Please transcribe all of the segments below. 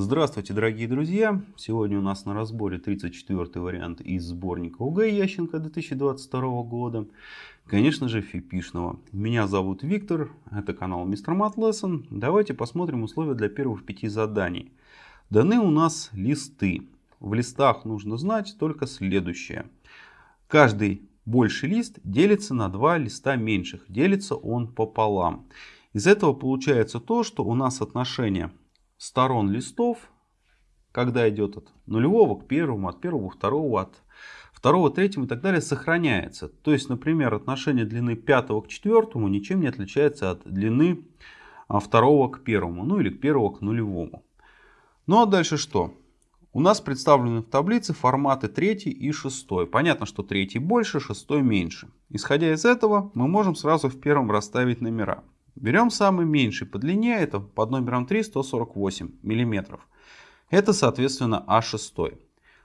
Здравствуйте, дорогие друзья! Сегодня у нас на разборе 34 вариант из сборника ОГЭ Ященко 2022 года. Конечно же, фипишного. Меня зовут Виктор, это канал Мистер Мат Lesson. Давайте посмотрим условия для первых пяти заданий. Даны у нас листы. В листах нужно знать только следующее. Каждый больший лист делится на два листа меньших. Делится он пополам. Из этого получается то, что у нас отношение сторон листов, когда идет от нулевого к первому, от первого к второму, от второго к третьему и так далее, сохраняется. То есть, например, отношение длины пятого к четвертому ничем не отличается от длины а, второго к первому, ну или к первого к нулевому. Ну а дальше что? У нас представлены в таблице форматы третий и шестой. Понятно, что третий больше, шестой меньше. Исходя из этого, мы можем сразу в первом расставить номера. Берем самый меньший по длине, это под номером 3 148 мм. Это соответственно А6.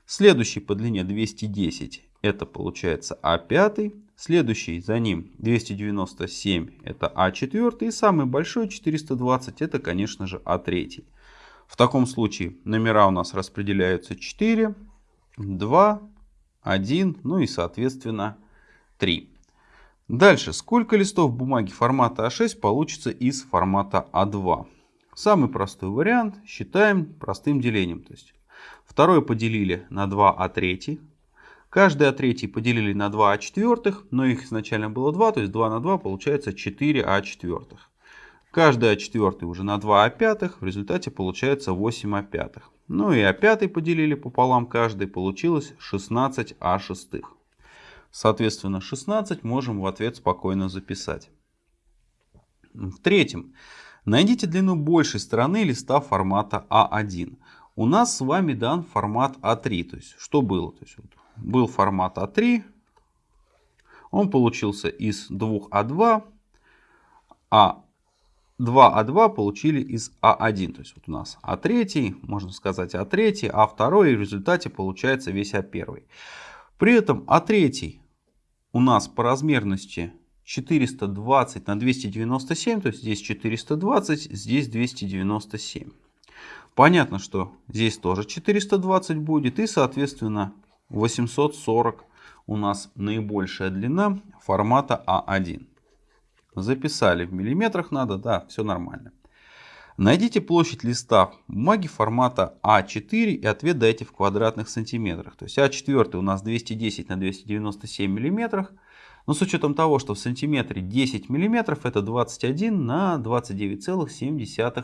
Следующий по длине 210, это получается А5. Следующий за ним 297, это А4. И самый большой 420, это конечно же А3. В таком случае номера у нас распределяются 4, 2, 1, ну и соответственно 3. Дальше, сколько листов бумаги формата А6 получится из формата А2? Самый простой вариант считаем простым делением. То есть второе поделили на 2А3. Каждый А3 поделили на 2А4, но их изначально было 2, то есть 2 на 2 получается 4А4. Каждый А4 уже на 2А5, в результате получается 8А5. Ну и А5 поделили пополам каждый, получилось 16А6. Соответственно, 16 можем в ответ спокойно записать. В-третьем, найдите длину большей стороны листа формата А1. У нас с вами дан формат А3. То есть, что было? То есть, вот, был формат А3. Он получился из 2А2. А 2А2 получили из А1. То есть, вот у нас А3, можно сказать А3, А2. И в результате получается весь А1. При этом А3 у нас по размерности 420 на 297, то есть здесь 420, здесь 297. Понятно, что здесь тоже 420 будет и соответственно 840 у нас наибольшая длина формата А1. Записали в миллиметрах надо, да, все нормально. Найдите площадь листа бумаги формата А4 и ответ дайте в квадратных сантиметрах. То есть А4 у нас 210 на 297 миллиметрах. Но с учетом того, что в сантиметре 10 миллиметров, это 21 на 29,7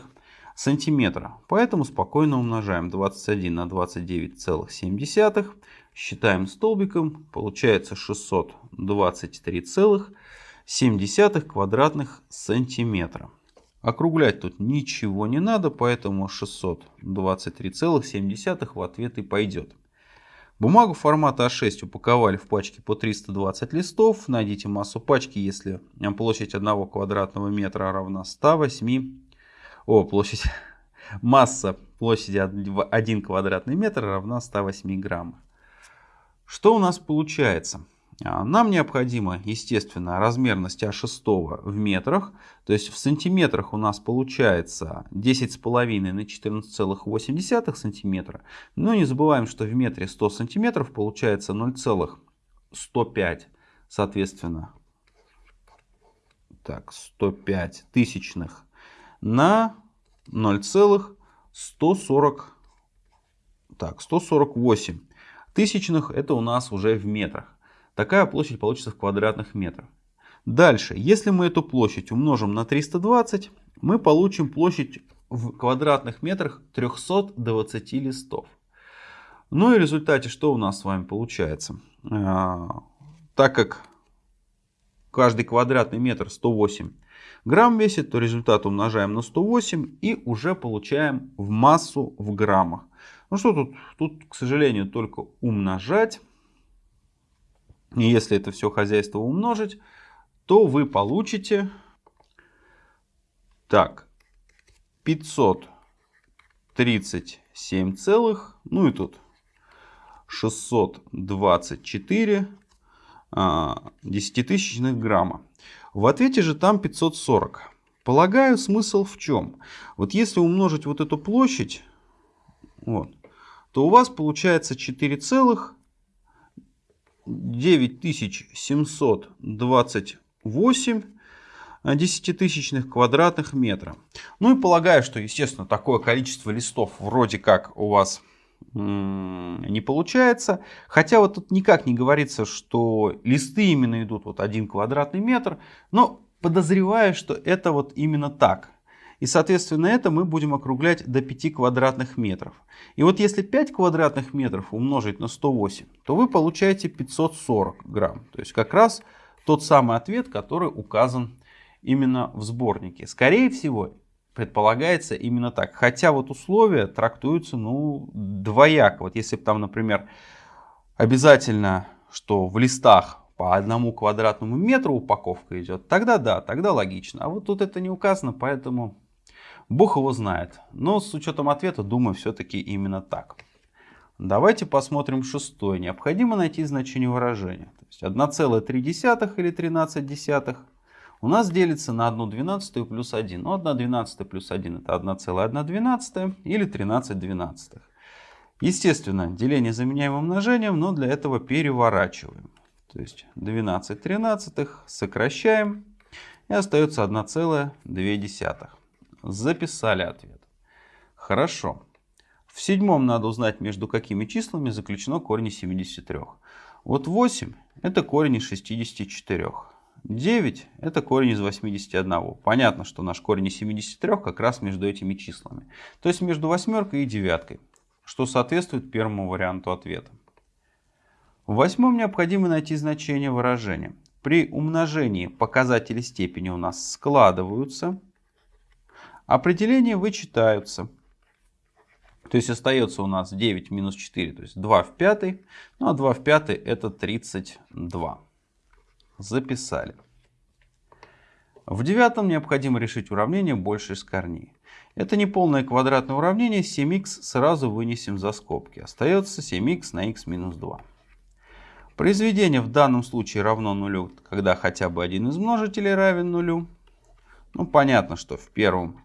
сантиметра. Поэтому спокойно умножаем 21 на 29,7. Считаем столбиком. Получается 623,7 квадратных сантиметра. Округлять тут ничего не надо, поэтому 623,7 в ответ и пойдет. Бумагу формата А6 упаковали в пачке по 320 листов. Найдите массу пачки, если площадь 1 квадратного метра равна 108. О, площадь. Масса площади 1 квадратный метр равна 108 граммов. Что у нас получается? А, нам необходимо, естественно, размерность А6 в метрах. То есть в сантиметрах у нас получается 10,5 на 14,8 сантиметра. Но не забываем, что в метре 100 сантиметров получается 0,105, соответственно, так, 105 тысячных на 0,140, так, 148 тысячных. Это у нас уже в метрах. Такая площадь получится в квадратных метрах. Дальше, если мы эту площадь умножим на 320, мы получим площадь в квадратных метрах 320 листов. Ну и в результате что у нас с вами получается? А, так как каждый квадратный метр 108 грамм весит, то результат умножаем на 108 и уже получаем в массу в граммах. Ну что тут? Тут, к сожалению, только умножать. И если это все хозяйство умножить, то вы получите так 537 целых, ну и тут 624 а, десятитысячных грамма. В ответе же там 540. Полагаю, смысл в чем? Вот если умножить вот эту площадь вот, то у вас получается 4,9728 десятитысячных квадратных метра. Ну и полагаю, что, естественно, такое количество листов вроде как у вас не получается. Хотя вот тут никак не говорится, что листы именно идут вот один квадратный метр. Но подозреваю, что это вот именно так. И, соответственно, это мы будем округлять до 5 квадратных метров. И вот если 5 квадратных метров умножить на 108, то вы получаете 540 грамм. То есть как раз тот самый ответ, который указан именно в сборнике. Скорее всего, предполагается именно так. Хотя вот условия трактуются ну, двояко. Вот если бы там, например, обязательно, что в листах по одному квадратному метру упаковка идет, тогда да, тогда логично. А вот тут это не указано, поэтому бог его знает. Но с учетом ответа, думаю, все-таки именно так. Давайте посмотрим шестой. Необходимо найти значение выражения. То есть 1,3 или 13 десятых у нас делится на 1 двенадцатую плюс 1. Ну, 1 двенадцатая плюс 1 это 1,1 двенадцатая или 13 двенадцатых. Естественно, деление заменяем умножением, но для этого переворачиваем. То есть 12 тринадцатых сокращаем и остается 1,2. Записали ответ. Хорошо. В седьмом надо узнать, между какими числами заключено корень из 73. Вот 8 это корень из 64. 9 это корень из 81. Понятно, что наш корень из 73 как раз между этими числами. То есть между восьмеркой и девяткой, что соответствует первому варианту ответа. В восьмом необходимо найти значение выражения. При умножении показатели степени у нас складываются, определения вычитаются. То есть остается у нас 9 минус 4, то есть 2 в 5. Ну а 2 в 5 это 32 записали. В девятом необходимо решить уравнение больше из корней. Это не полное квадратное уравнение, 7х сразу вынесем за скобки. Остается 7х на х минус 2. Произведение в данном случае равно нулю, когда хотя бы один из множителей равен нулю. Ну, понятно, что в первом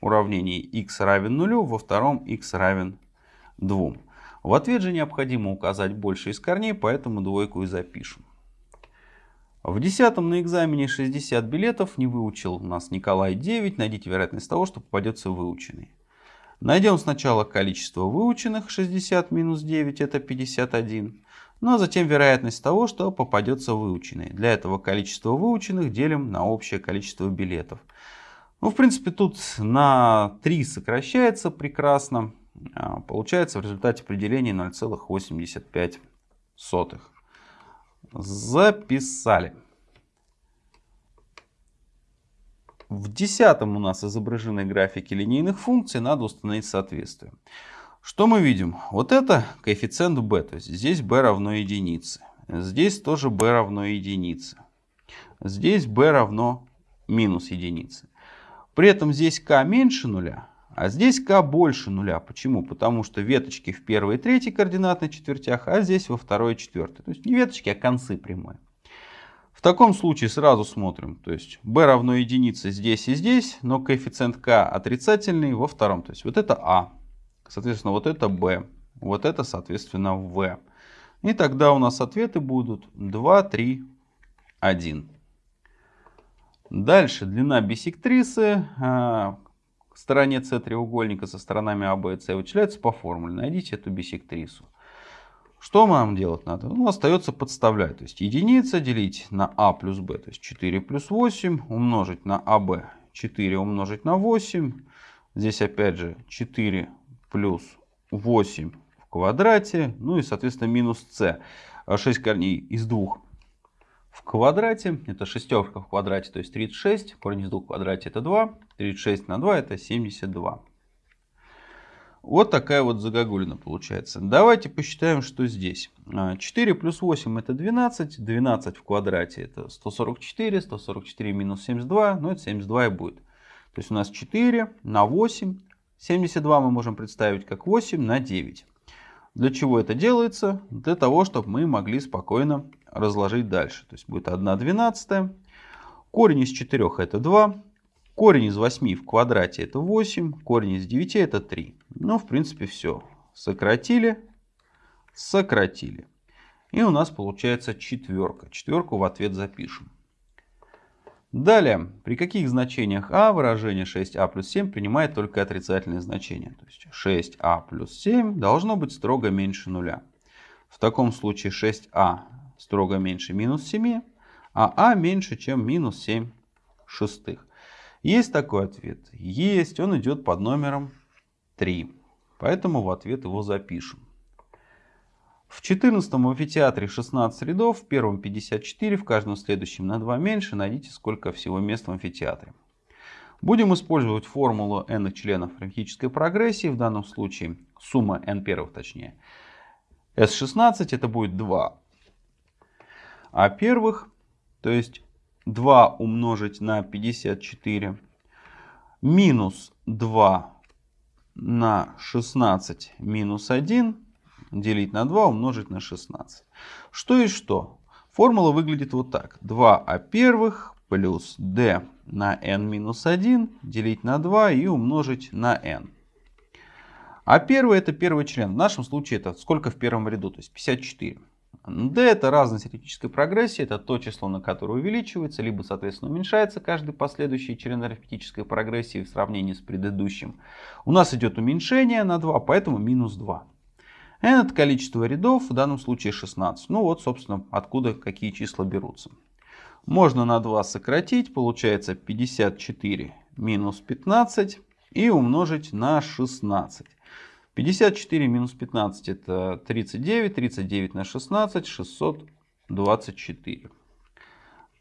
уравнении x равен нулю, во втором x равен 2. В ответ же необходимо указать больше из корней, поэтому двойку и запишем. В 10 на экзамене 60 билетов не выучил у нас Николай 9. Найдите вероятность того, что попадется выученный. Найдем сначала количество выученных 60 минус 9 это 51. Ну а затем вероятность того, что попадется выученный. Для этого количество выученных делим на общее количество билетов. Ну в принципе тут на 3 сокращается прекрасно. А, получается в результате определения 0,85 записали. В десятом у нас изображены графики линейных функций, надо установить соответствие. Что мы видим? Вот это коэффициент b, то есть здесь b равно единице. Здесь тоже b равно единице. Здесь b равно минус единице. При этом здесь k меньше нуля, а здесь k больше нуля. Почему? Потому что веточки в первой и третьей координатной четвертях, а здесь во второй и четвертой. То есть не веточки, а концы прямой. В таком случае сразу смотрим. То есть b равно единице здесь и здесь, но коэффициент k отрицательный во втором. То есть вот это a. Соответственно, вот это b. Вот это, соответственно, v. И тогда у нас ответы будут 2, 3, 1. Дальше длина бисектрисы а, стороне С треугольника со сторонами А, Б и С вычисляется по формуле. Найдите эту бисектрису. Что нам делать надо? Ну, остается подставлять. То есть единица делить на А плюс Б, то есть 4 плюс 8, умножить на АБ, 4 умножить на 8. Здесь опять же 4 плюс 8 в квадрате, ну и соответственно минус С. 6 корней из 2 в квадрате. Это шестерка в квадрате, то есть 36. Корень из 2 в квадрате это 2. 36 на 2 это 72. Вот такая вот загогулина получается. Давайте посчитаем, что здесь. 4 плюс 8 это 12. 12 в квадрате это 144. 144 минус 72. Ну это 72 и будет. То есть у нас 4 на 8. 72 мы можем представить как 8 на 9. Для чего это делается? Для того, чтобы мы могли спокойно разложить дальше. То есть будет 1 двенадцатая. Корень из 4 это 2. Корень из 8 в квадрате это 8. Корень из 9 это 3. Ну, в принципе, все. сократили, сократили. И у нас получается четверка. Четверку в ответ запишем. Далее, при каких значениях а выражение 6а плюс 7 принимает только отрицательные значения. То есть 6а плюс 7 должно быть строго меньше нуля. В таком случае 6а строго меньше минус 7, а а меньше, чем минус 7 шестых. Есть такой ответ? Есть. Он идет под номером 3. Поэтому в ответ его запишем. В 14 амфитеатре 16 рядов, в первом 54, в каждом следующем на 2 меньше. Найдите, сколько всего мест в амфитеатре. Будем использовать формулу n членов арифметической прогрессии. В данном случае сумма n первых точнее. S16 это будет 2. А первых, то есть 2 умножить на 54 минус 2 на 16 минус 1 делить на 2 умножить на 16. Что и что? Формула выглядит вот так. 2а первых плюс d на n минус 1 делить на 2 и умножить на n. А первый это первый член. В нашем случае это сколько в первом ряду, то есть 54. D это разность арифметической прогрессии, это то число, на которое увеличивается, либо соответственно уменьшается каждый последующий член арифметической прогрессии в сравнении с предыдущим. У нас идет уменьшение на 2, поэтому минус 2 n это количество рядов, в данном случае 16. Ну вот, собственно, откуда какие числа берутся. Можно на 2 сократить, получается 54 минус 15 и умножить на 16. 54 минус 15 это 39, 39 на 16, 624.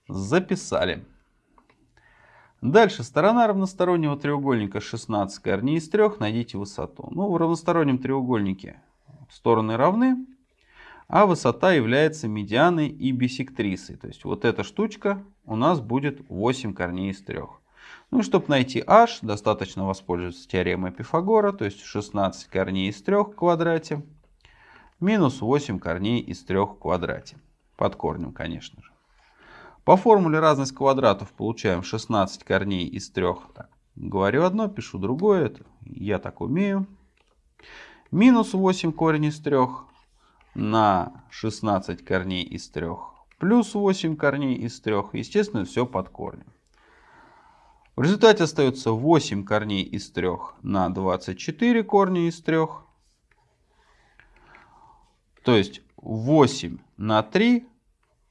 Записали. Дальше, сторона равностороннего треугольника 16 корней из 3, найдите высоту. Ну, в равностороннем треугольнике стороны равны, а высота является медианой и бисектрисой. То есть вот эта штучка у нас будет 8 корней из 3. Ну и чтобы найти h, достаточно воспользоваться теоремой Пифагора, то есть 16 корней из 3 в квадрате минус 8 корней из 3 в квадрате. Под корнем, конечно же. По формуле разность квадратов получаем 16 корней из 3. Так, говорю одно, пишу другое. Это я так умею минус 8 корень из 3 на 16 корней из 3 плюс 8 корней из 3. Естественно, все под корнем. В результате остается 8 корней из 3 на 24 корня из 3. То есть 8 на 3,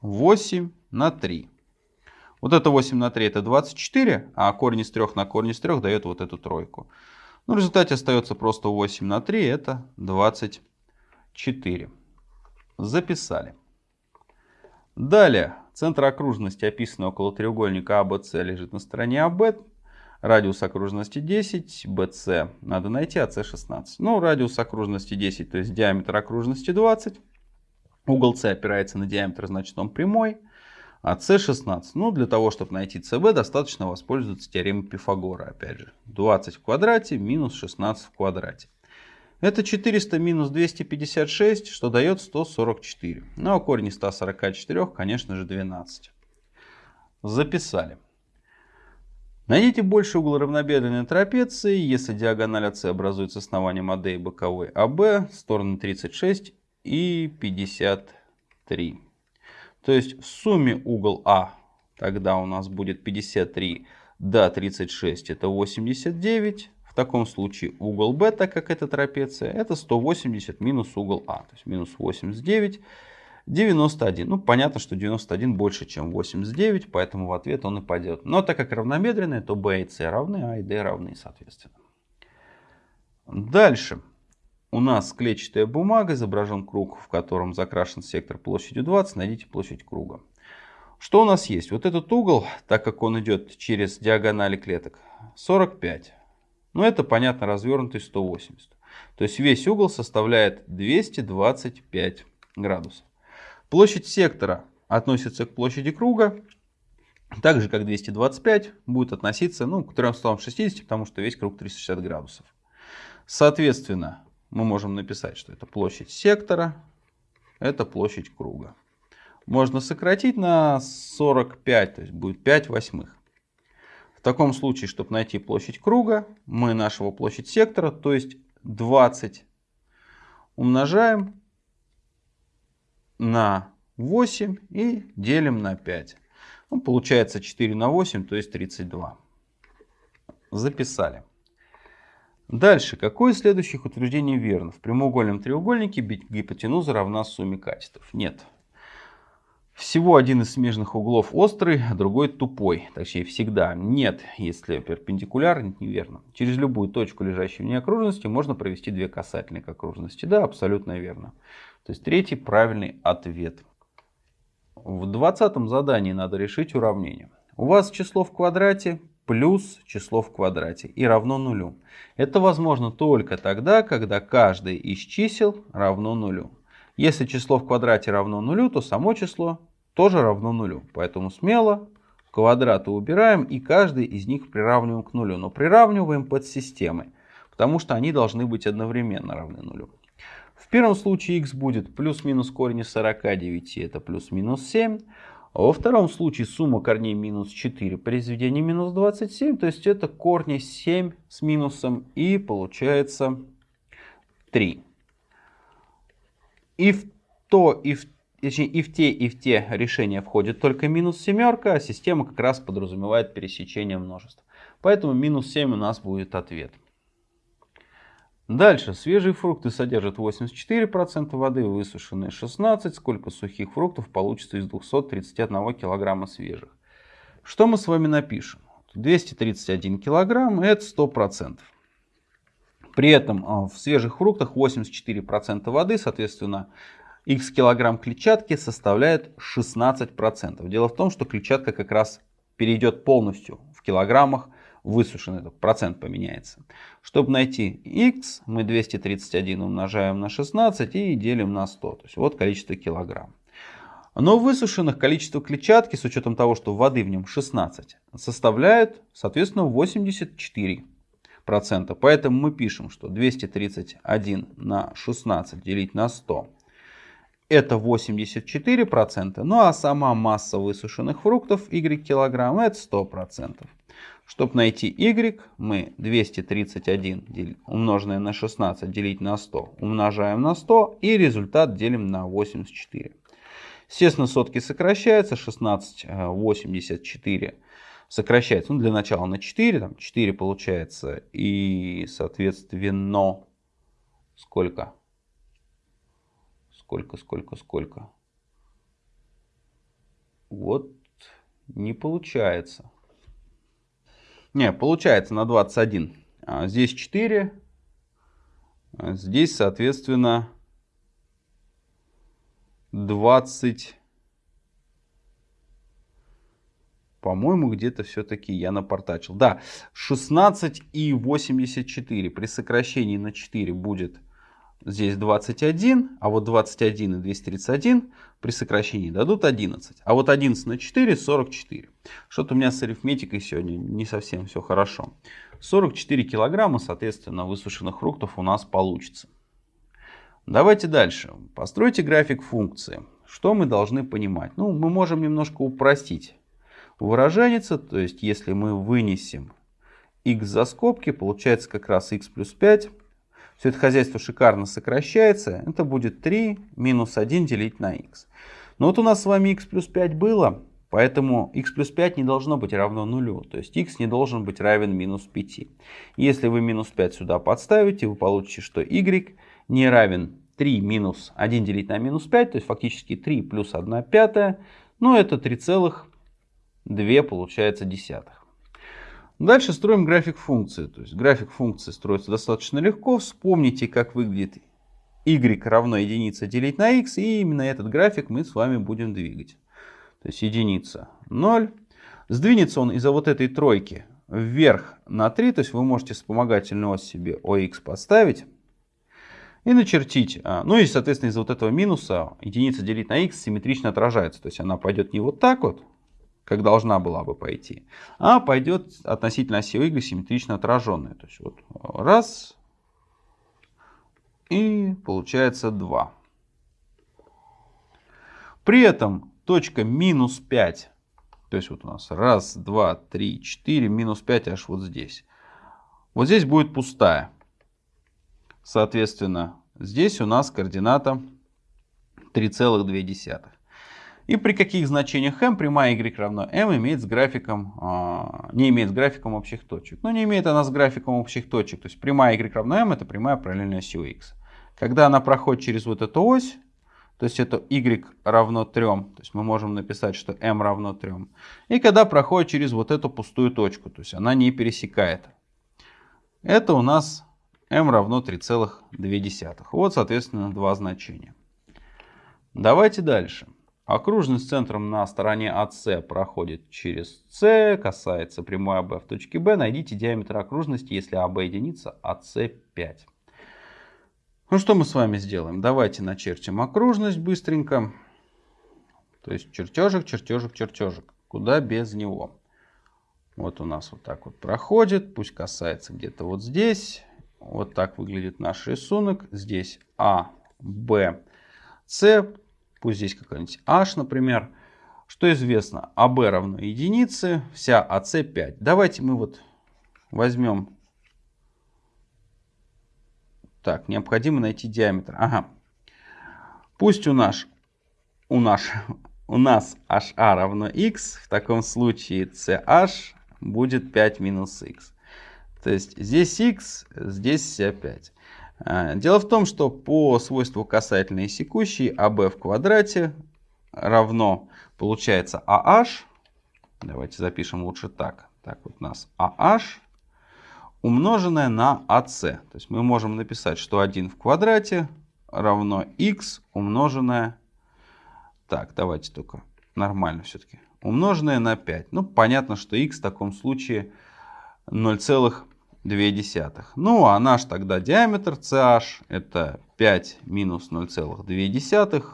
8 на 3. Вот это 8 на 3 это 24, а корень из 3 на корень из 3 дает вот эту тройку. Ну, в результате остается просто 8 на 3, это 24. Записали. Далее, центр окружности, описанный около треугольника АБС, лежит на стороне АБ. Радиус окружности 10, BC надо найти, АС 16. Ну, радиус окружности 10, то есть диаметр окружности 20. Угол С опирается на диаметр, значит он прямой а c16. Ну, для того, чтобы найти cb, достаточно воспользоваться теоремой Пифагора. Опять же, 20 в квадрате минус 16 в квадрате. Это 400 минус 256, что дает 144. Ну, а корень из 144, конечно же, 12. Записали. Найдите больше угол равнобедренной трапеции, если диагональ АС образуется основанием АД и боковой АБ, стороны 36 и 53. То есть в сумме угол А тогда у нас будет 53 до 36 это 89. Таком случае угол Б, так как это трапеция, это 180 минус угол А. То есть минус 89, 91. Ну понятно, что 91 больше, чем 89, поэтому в ответ он и пойдет. Но так как равномерные, то B и C равны, А и D равны соответственно. Дальше у нас клетчатая бумага, изображен круг, в котором закрашен сектор площадью 20. Найдите площадь круга. Что у нас есть? Вот этот угол, так как он идет через диагонали клеток, 45. Ну, это, понятно, развернутый 180. То есть весь угол составляет 225 градусов. Площадь сектора относится к площади круга. Так же, как 225 будет относиться ну, к 360, потому что весь круг 360 градусов. Соответственно, мы можем написать, что это площадь сектора, это площадь круга. Можно сократить на 45, то есть будет 5 восьмых. Таком случае, чтобы найти площадь круга, мы нашего площадь сектора, то есть 20 умножаем на 8 и делим на 5. Ну, получается 4 на 8, то есть 32. Записали. Дальше. Какое из следующих утверждений верно? В прямоугольном треугольнике гипотенуза равна сумме катетов. Нет. Всего один из смежных углов острый, а другой тупой. Точнее, всегда нет, если перпендикуляр, неверно. Через любую точку, лежащую вне окружности, можно провести две касательные к окружности. Да, абсолютно верно. То есть третий правильный ответ. В двадцатом задании надо решить уравнение. У вас число в квадрате плюс число в квадрате и равно нулю. Это возможно только тогда, когда каждое из чисел равно нулю. Если число в квадрате равно нулю, то само число тоже равно нулю. Поэтому смело квадраты убираем и каждый из них приравниваем к нулю. Но приравниваем под системой, потому что они должны быть одновременно равны нулю. В первом случае x будет плюс-минус корень из 49, это плюс-минус 7. А во втором случае сумма корней минус 4, произведение минус 27, то есть это корни 7 с минусом и получается 3. И в то, и в Точнее, и в те, и в те решения входит только минус семерка, а система как раз подразумевает пересечение множеств. Поэтому минус 7 у нас будет ответ. Дальше. Свежие фрукты содержат 84% воды, высушенные 16%. Сколько сухих фруктов получится из 231 килограмма свежих? Что мы с вами напишем? 231 килограмм это 100%. При этом а, в свежих фруктах 84% воды, соответственно, x килограмм клетчатки составляет 16%. Дело в том, что клетчатка как раз перейдет полностью в килограммах высушенный, этот процент поменяется. Чтобы найти x, мы 231 умножаем на 16 и делим на 100. То есть вот количество килограмм. Но высушенных количество клетчатки, с учетом того, что воды в нем 16, составляет, соответственно, 84%. Поэтому мы пишем, что 231 на 16 делить на 100 это 84%, ну а сама масса высушенных фруктов y килограмм это 100%. Чтобы найти y, мы 231 умноженное на 16 делить на 100 умножаем на 100 и результат делим на 84. Естественно, сотки сокращаются, 16, 84 э, сокращается, ну для начала на 4, там 4 получается и соответственно сколько? Сколько, сколько, сколько? Вот не получается. Не, получается на 21. А здесь 4. А здесь, соответственно, 20. По-моему, где-то все-таки я напортачил. Да, 16 и 84 при сокращении на 4 будет здесь 21, а вот 21 и 231 при сокращении дадут 11. А вот 11 на 4 44. Что-то у меня с арифметикой сегодня не совсем все хорошо. 44 килограмма, соответственно, высушенных фруктов у нас получится. Давайте дальше. Постройте график функции. Что мы должны понимать? Ну, мы можем немножко упростить выраженец. То есть, если мы вынесем x за скобки, получается как раз x плюс 5 все это хозяйство шикарно сокращается. Это будет 3 минус 1 делить на x. Но вот у нас с вами x плюс 5 было, поэтому x плюс 5 не должно быть равно нулю. То есть x не должен быть равен минус 5. Если вы минус 5 сюда подставите, вы получите, что y не равен 3 минус 1 делить на минус 5, то есть фактически 3 плюс 1 пятая, ну это 3,2 получается десятых. Дальше строим график функции. То есть график функции строится достаточно легко. Вспомните, как выглядит y равно единице делить на x. И именно этот график мы с вами будем двигать. То есть единица 0. Сдвинется он из-за вот этой тройки вверх на 3. То есть вы можете вспомогательную ось себе OX поставить. И начертить. А, ну и, соответственно, из-за вот этого минуса единица делить на x симметрично отражается. То есть она пойдет не вот так вот, как должна была бы пойти, а пойдет относительно оси Y симметрично отраженная. То есть вот раз и получается 2. При этом точка минус 5, то есть вот у нас раз, два, три, четыре, минус 5 аж вот здесь. Вот здесь будет пустая. Соответственно, Здесь у нас координата 3,2. И при каких значениях m прямая y равно m имеет с графиком, а, не имеет с графиком общих точек. Ну, не имеет она с графиком общих точек. То есть прямая y равно m это прямая параллельная осью x. Когда она проходит через вот эту ось, то есть это y равно 3, то есть мы можем написать, что m равно 3. И когда проходит через вот эту пустую точку, то есть она не пересекает. Это у нас m равно 3,2. Вот, соответственно, два значения. Давайте дальше. Окружность с центром на стороне АС проходит через С, касается прямой АБ в точке Б. Найдите диаметр окружности, если АБ единица, АС 5. Ну что мы с вами сделаем? Давайте начертим окружность быстренько. То есть чертежик, чертежик, чертежик. Куда без него? Вот у нас вот так вот проходит. Пусть касается где-то вот здесь. Вот так выглядит наш рисунок. Здесь А, Б, С Пусть здесь какой-нибудь h, например. Что известно? АБ равно единице, вся АС 5. Давайте мы вот возьмем... Так, необходимо найти диаметр. Ага. Пусть у нас, у нас, у нас HA равно x, в таком случае CH будет 5 минус x. То есть здесь x, здесь вся 5. А, дело в том, что по свойству касательной секущей АБ в квадрате равно получается AH. Давайте запишем лучше так. Так вот у нас AH умноженное на AC. То есть мы можем написать, что 1 в квадрате равно x умноженное... Так, давайте только нормально все-таки. Умноженное на 5. Ну, понятно, что x в таком случае 0,5 0,2. Ну, а наш тогда диаметр CH это 5 минус 0,2,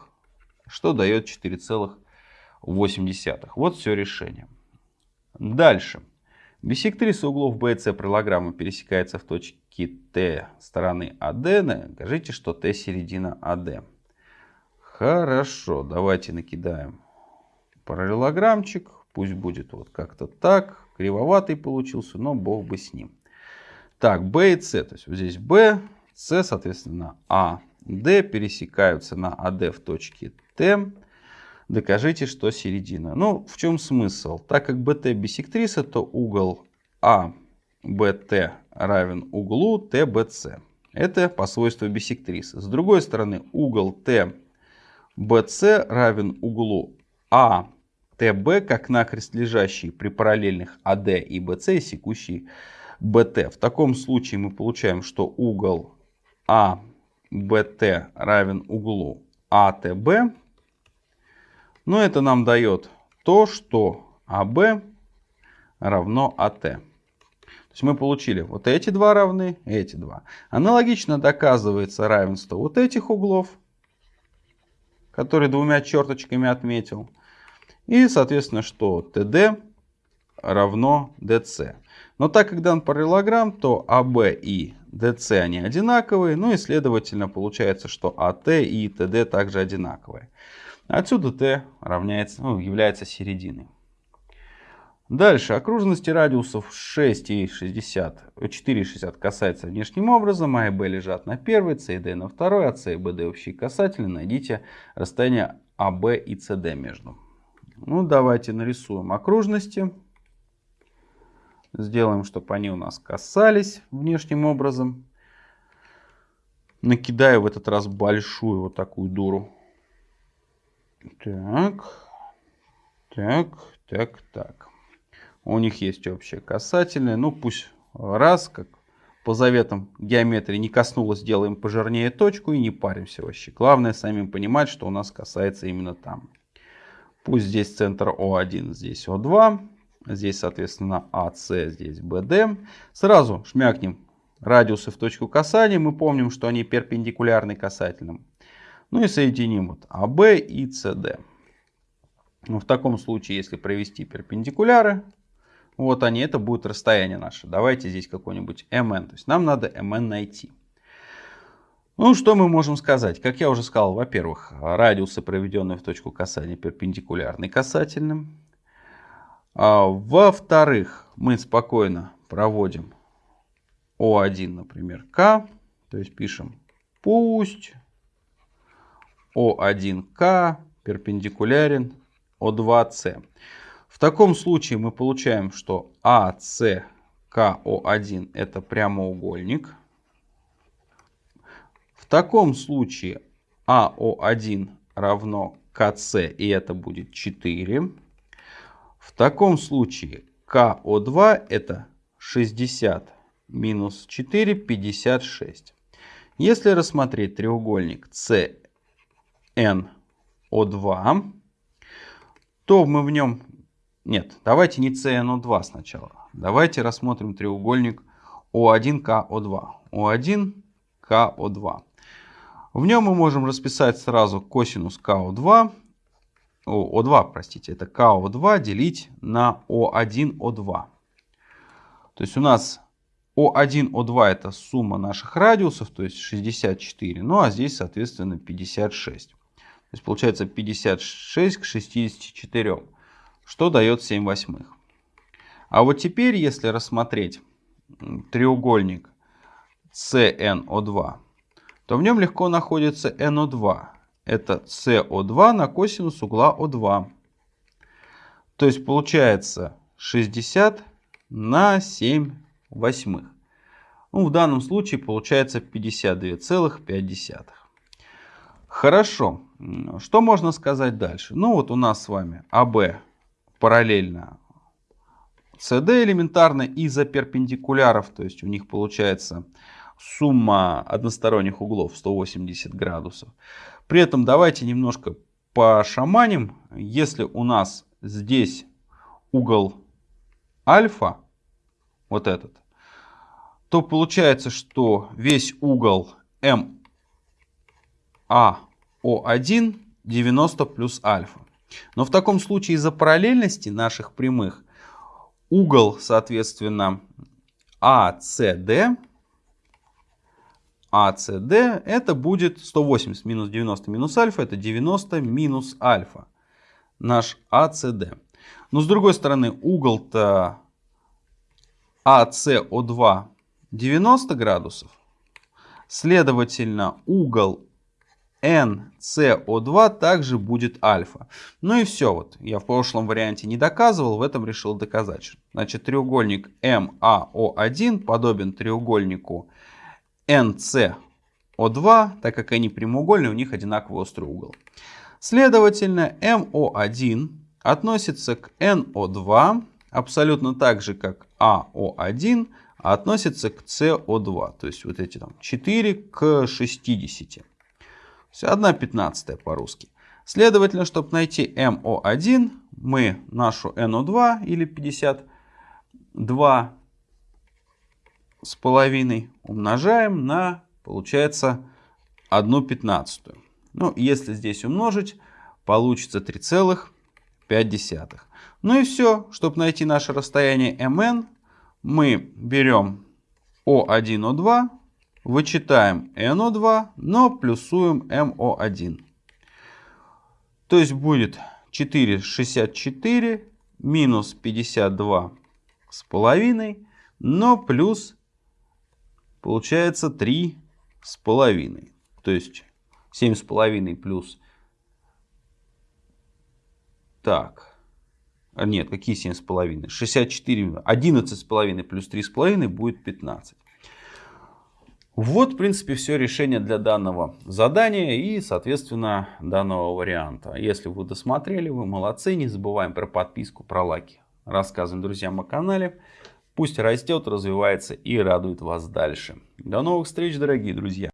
что дает 4,8. Вот все решение. Дальше. Бисектриса углов B и C параллограммы пересекается в точке Т стороны AD. Скажите, что Т середина AD. Хорошо, давайте накидаем параллелограммчик. Пусть будет вот как-то так. Кривоватый получился, но бог бы с ним. Так, B и C. То есть вот здесь B, C, соответственно, А, D пересекаются на AD в точке Т. Докажите, что середина. Ну, в чем смысл? Так как BT бисектриса, то угол ABT равен углу TBC. Это по свойству бисектрисы. С другой стороны, угол TBC равен углу ATB, как накрест лежащий при параллельных AD и BC, секущий BT. В таком случае мы получаем, что угол ABT равен углу ATB. Но это нам дает то, что АБ равно АТ. То есть мы получили вот эти два равны, эти два. Аналогично доказывается равенство вот этих углов, которые двумя черточками отметил. И, соответственно, что ТД равно ДЦ. Но так как дан параллелограмм, то АБ и ДС они одинаковые, ну и следовательно получается, что АТ и ТД также одинаковые. Отсюда Т равняется, ну, является серединой. Дальше. Окружности радиусов 6 и 60, 4,60 касается внешним образом, А и Б лежат на первой, С и Д на второй, а С и БД общие касательные. Найдите расстояние АБ и СД между. Ну, давайте нарисуем окружности. Сделаем, чтобы они у нас касались внешним образом. Накидаю в этот раз большую вот такую дуру. Так, так, так, так. У них есть общее касательное. Ну пусть раз, как по заветам геометрии, не коснулось, сделаем пожирнее точку и не паримся вообще. Главное самим понимать, что у нас касается именно там. Пусть здесь центр О1, здесь О2. Здесь, соответственно, АС, здесь БД. Сразу шмякнем радиусы в точку касания. Мы помним, что они перпендикулярны касательным. Ну и соединим вот АБ и СД. Ну, в таком случае, если провести перпендикуляры, вот они, это будет расстояние наше. Давайте здесь какой-нибудь МН. То есть нам надо МН найти. Ну, что мы можем сказать? Как я уже сказал, во-первых, радиусы, проведенные в точку касания, перпендикулярны касательным. А, во-вторых, мы спокойно проводим О1, например, К. То есть пишем Пусть О1К перпендикулярен О2С. В таком случае мы получаем, что АСКО1 это прямоугольник. В таком случае АО1 равно КС, и это будет 4. В таком случае КО2 это 60 минус 4, 56. Если рассмотреть треугольник CNO2, то мы в нем... Нет, давайте не CNO2 сначала. Давайте рассмотрим треугольник O1KO2. O1KO2. В нем мы можем расписать сразу косинус КО2, О2, простите, это КО2 делить на О1О2. То есть у нас О1, О2 это сумма наших радиусов, то есть 64. Ну а здесь, соответственно, 56. То есть получается 56 к 64, что дает 7 восьмых. А вот теперь, если рассмотреть треугольник CNO2, то в нем легко находится NO2. Это CO2 на косинус угла O2. То есть получается 60 на 7 восьмых. Ну, в данном случае получается 52,5. Хорошо. Что можно сказать дальше? Ну вот у нас с вами АБ параллельно CD элементарно из-за перпендикуляров. То есть у них получается сумма односторонних углов 180 градусов. При этом давайте немножко пошаманим. Если у нас здесь угол альфа, вот этот, то получается, что весь угол МАО1 90 плюс альфа. Но в таком случае из-за параллельности наших прямых угол, соответственно, АСД ACD это будет 180 минус 90 минус альфа, это 90 минус альфа, наш ACD. Но с другой стороны, угол-то ACO2 90 градусов, следовательно, угол NCO2 также будет альфа. Ну и все. Вот я в прошлом варианте не доказывал, в этом решил доказать. Значит, треугольник MAO1 подобен треугольнику NCO2, так как они прямоугольные, у них одинаковый острый угол. Следовательно, MO1 относится к NO2 абсолютно так же, как AO1 относится к CO2. То есть вот эти там 4 к 60. То есть 1 пятнадцатая по-русски. Следовательно, чтобы найти MO1, мы нашу NO2 или 52 с половиной умножаем на, получается, 1 пятнадцатую. Ну, если здесь умножить, получится 3,5. Ну и все. Чтобы найти наше расстояние mn, мы берем O1, O2, вычитаем NO2, но плюсуем MO1. То есть будет 4,64 минус 52 с половиной, но плюс получается 3 с половиной. То есть 7 с половиной плюс... Так. А нет, какие 7 с половиной? 64. 11 с половиной плюс 3 с половиной будет 15. Вот, в принципе, все решение для данного задания и, соответственно, данного варианта. Если вы досмотрели, вы молодцы. Не забываем про подписку, про лайки. Рассказываем друзьям о канале. Пусть растет, развивается и радует вас дальше. До новых встреч, дорогие друзья!